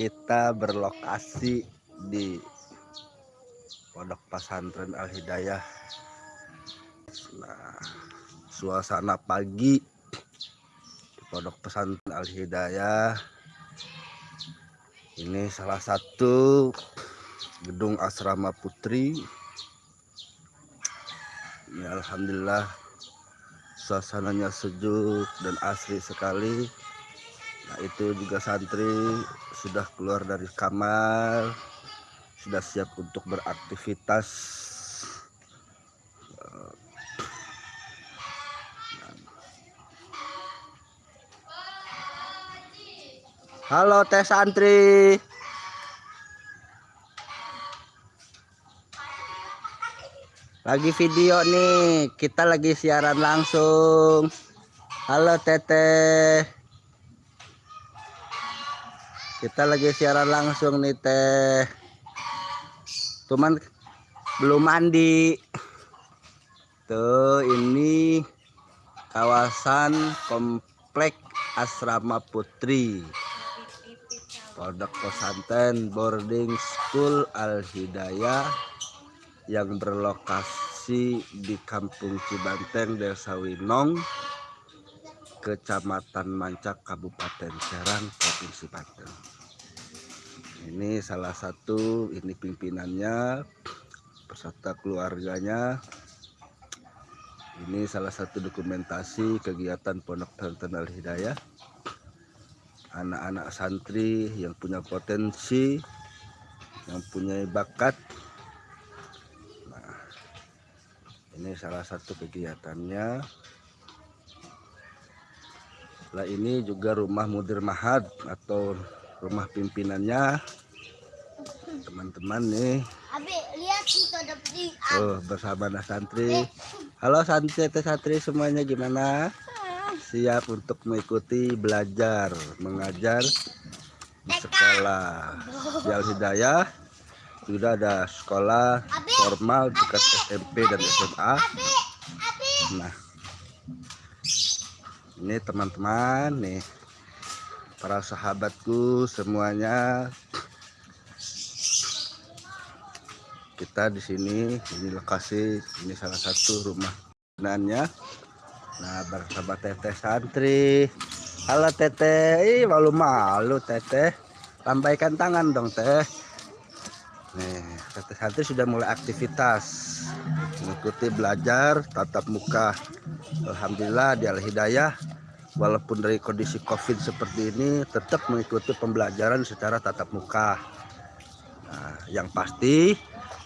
kita berlokasi di Pondok Pesantren Al Hidayah. Nah, suasana pagi di Pondok Pesantren Al Hidayah. Ini salah satu gedung asrama putri. Ini alhamdulillah suasananya sejuk dan asri sekali. Nah, itu juga santri sudah keluar dari kamar, sudah siap untuk beraktivitas. Halo teh santri. Lagi video nih, kita lagi siaran langsung. Halo teteh. Kita lagi siaran langsung nih teh. Cuman belum mandi. Tuh ini kawasan komplek asrama putri. Pondok pesantren boarding school Al Hidayah yang berlokasi di Kampung Cibanteng, Desa Winong, Kecamatan Mancak, Kabupaten Serang, Provinsi Banten. Ini salah satu, ini pimpinannya, peserta keluarganya. Ini salah satu dokumentasi kegiatan Pondok Pesantren Al Hidayah. Anak-anak santri yang punya potensi, yang punya bakat, ini salah satu kegiatannya lah ini juga rumah mudir mahad atau rumah pimpinannya. Teman-teman nih. Oh bersama anak santri. Halo santri santri semuanya gimana? Siap untuk mengikuti belajar mengajar di sekolah. Jal Hidayah sudah ada sekolah formal dekat SMP dan SMA nah ini teman-teman nih. Para sahabatku semuanya. Kita di sini ini lokasi ini salah satu rumah benannya nah bersama teteh santri. Halo teteh. Ih malu-malu teteh. Lambaikan tangan dong teh. Nih, santri-santri sudah mulai aktivitas. Mengikuti belajar tatap muka. Alhamdulillah di Al Hidayah walaupun dari kondisi Covid seperti ini tetap mengikuti pembelajaran secara tatap muka. Nah, yang pasti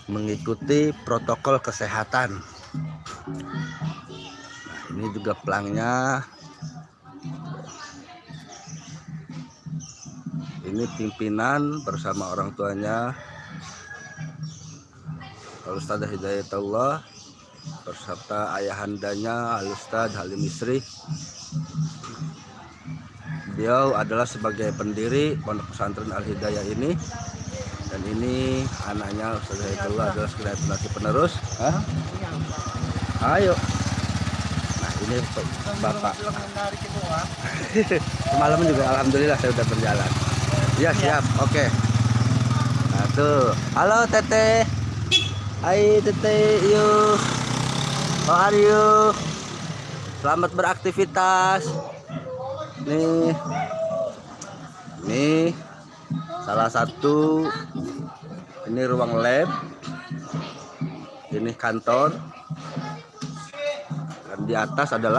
mengikuti protokol kesehatan. Nah, ini juga pelangnya. Ini pimpinan bersama orang tuanya Al-Ustadzah Hidayatullah beserta ayahandanya Al-Ustadz Halim Misri. Beliau adalah sebagai pendiri Pondok Pesantren Al-Hidayah ini. Dan ini anaknya Ustadz Hidayatullah adalah generasi penerus. Hah? ayo. Nah ini Bapak. Semalam juga Alhamdulillah saya sudah berjalan. Ya siap. Oke. Okay. nah tuh. Halo teteh Hai Tete, yuk. How are? Selamat beraktivitas. Nih. Nih. Salah satu ini ruang lab. Ini kantor. Dan di atas adalah